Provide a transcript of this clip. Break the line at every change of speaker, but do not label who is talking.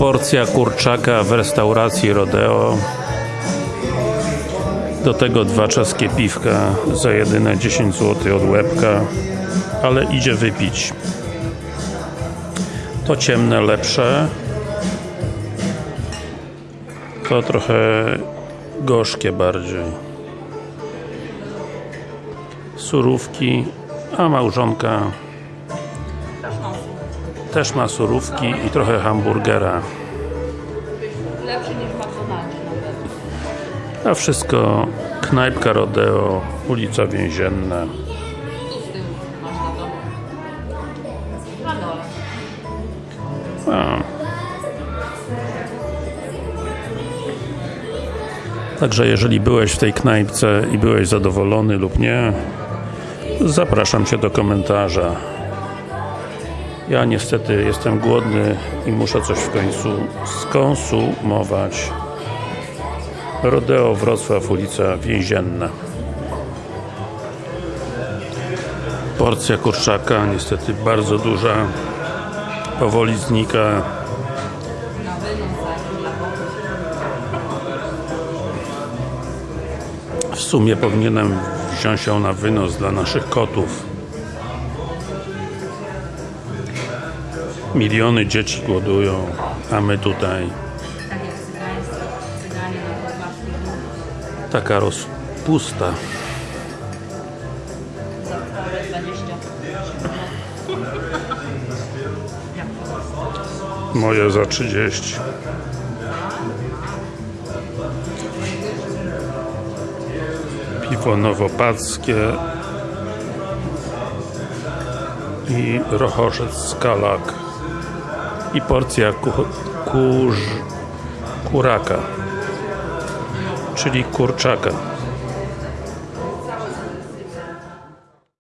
Porcja kurczaka w restauracji Rodeo. Do tego dwa czeskie piwka za jedyne 10 zł od łebka ale idzie wypić. To ciemne lepsze. To trochę gorzkie bardziej. Surówki a małżonka też ma surówki i trochę hamburgera
Lepszy niż nawet.
a wszystko knajpka Rodeo ulica Więzienna. A. Także jeżeli byłeś w tej knajpce i byłeś zadowolony lub nie zapraszam Cię do komentarza ja niestety jestem głodny i muszę coś w końcu skonsumować. Rodeo Wrocław, ulica Więzienna. Porcja kurczaka niestety bardzo duża. Powoli znika. W sumie powinienem wziąć ją na wynos dla naszych kotów miliony dzieci głodują a my tutaj.
Tak
taka rozpusta.
Za całe 20 Jak to?
moje za 30 piwo nowopackie i rochorzec skalak i porcja ku, kurz, kuraka czyli kurczaka